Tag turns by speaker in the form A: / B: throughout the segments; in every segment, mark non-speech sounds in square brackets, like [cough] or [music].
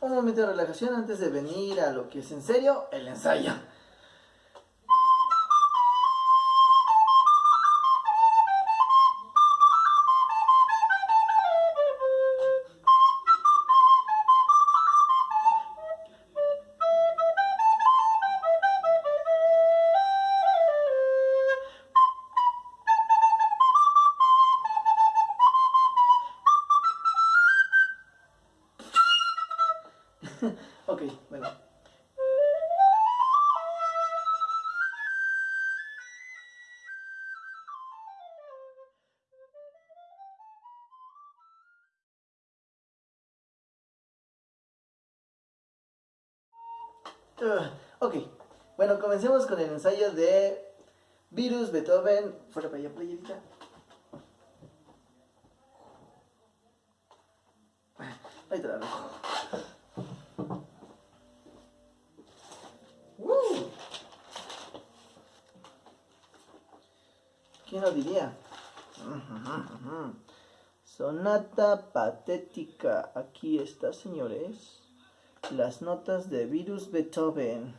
A: un momento de relajación antes de venir a lo que es en serio, el ensayo. Ok, bueno. Uh, ok, bueno, comencemos con el ensayo de Virus Beethoven. Fuera para allá, playerita. Ahí te la dejo. ¿Quién lo diría? Sonata patética. Aquí está, señores. Las notas de Virus Beethoven.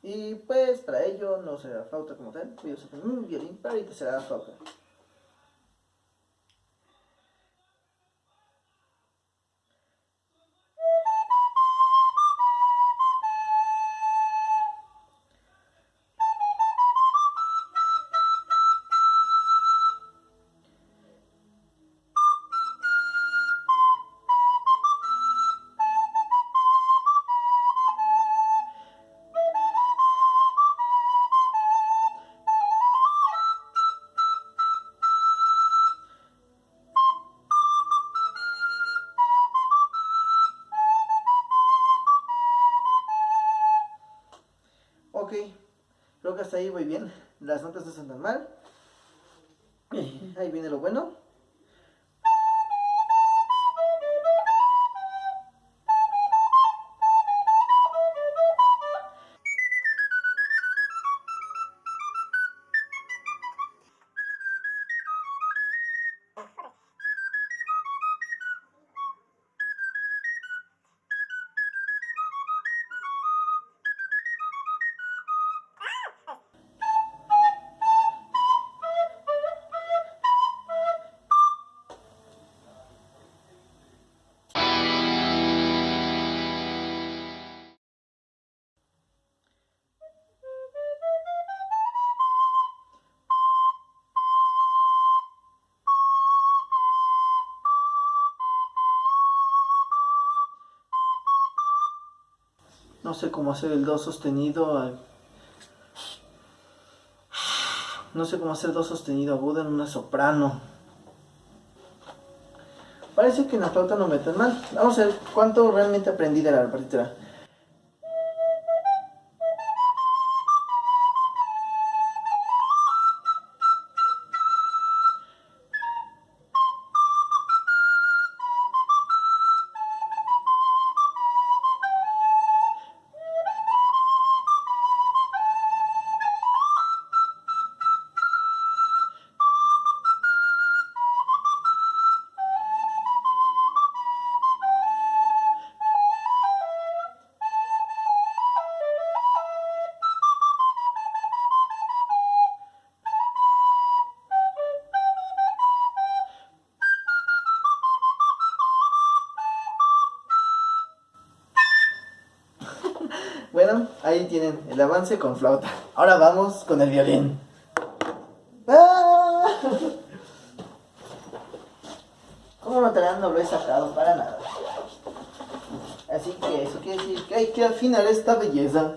A: Y pues para ello no será flauta como tal. Voy a usar un violín para ahorita será flauta. Creo que hasta ahí voy bien. Las notas no son tan mal. Ahí viene lo bueno. No sé cómo hacer el do sostenido No sé cómo hacer do sostenido agudo en una soprano. Parece que en la flauta no me mal. Vamos a ver cuánto realmente aprendí de la partitura. Bueno, ahí tienen el avance con flauta. Ahora vamos con el violín. ¡Ah! Como notarán, no lo he sacado para nada. Así que eso quiere decir que hay que afinar esta belleza.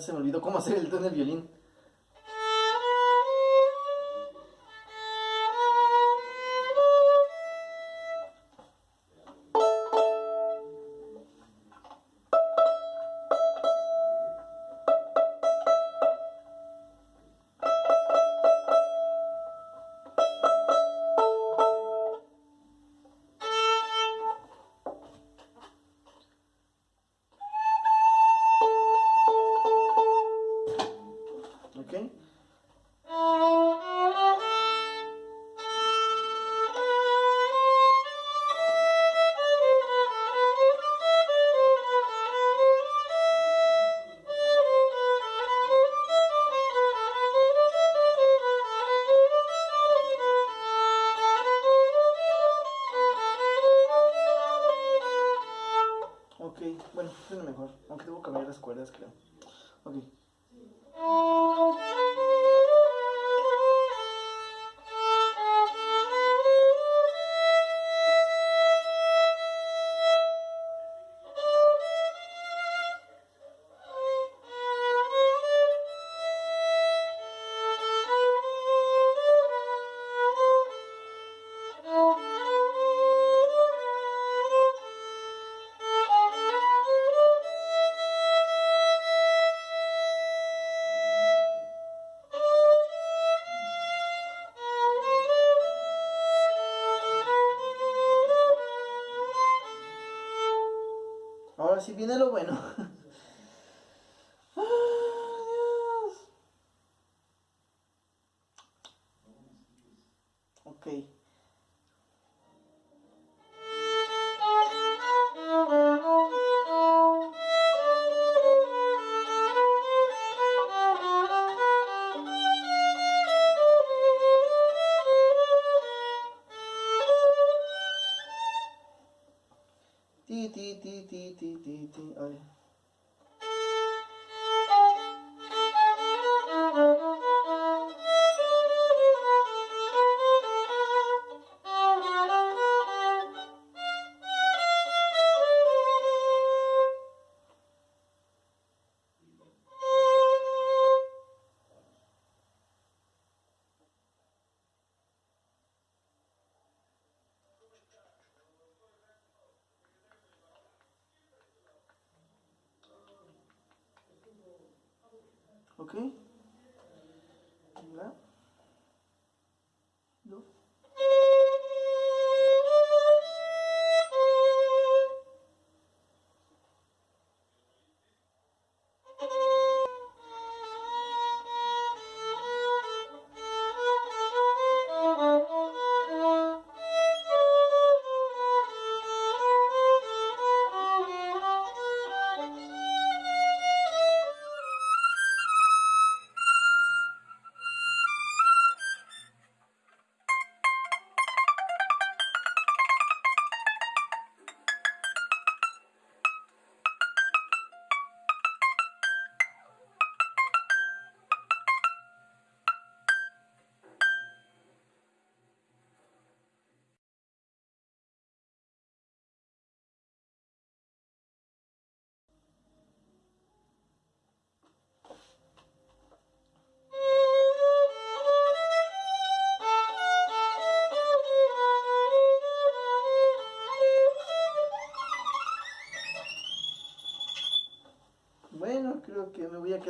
A: se me olvidó cómo hacer el tono del violín. ahora sí viene lo bueno. [laughs] ơi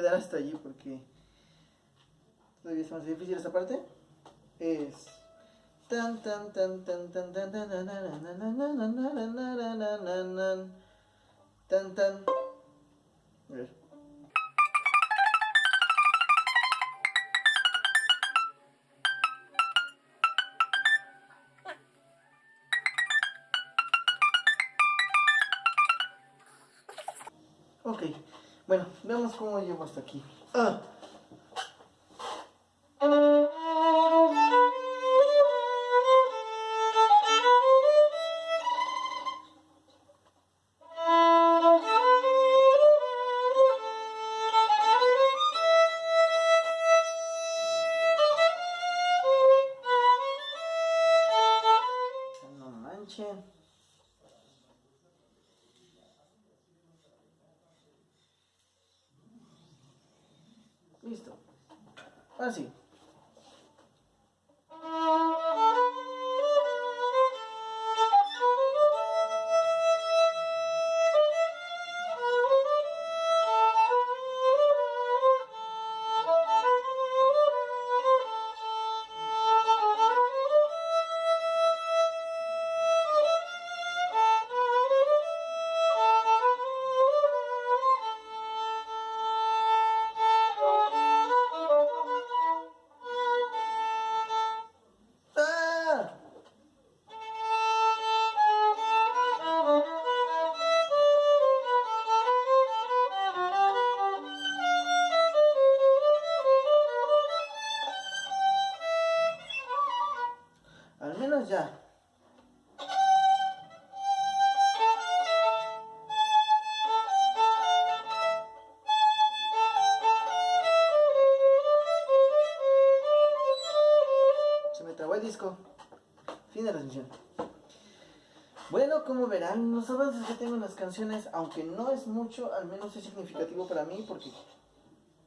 A: quedar hasta allí porque todavía es más difícil esta parte. Es tan tan tan tan tan tan tan tan tan tan a ver. Ok, bueno, veamos cómo llego hasta aquí. Ah. Listo. Ahora sí. Fin de transmisión. Bueno, como verán, los avances que tengo en las canciones, aunque no es mucho, al menos es significativo para mí porque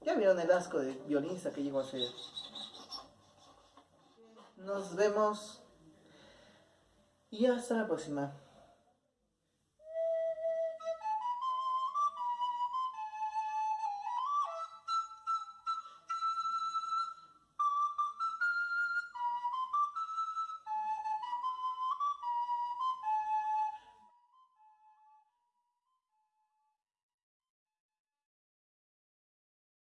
A: ya vieron el asco de violinista que llegó a ser. Nos vemos y hasta la próxima.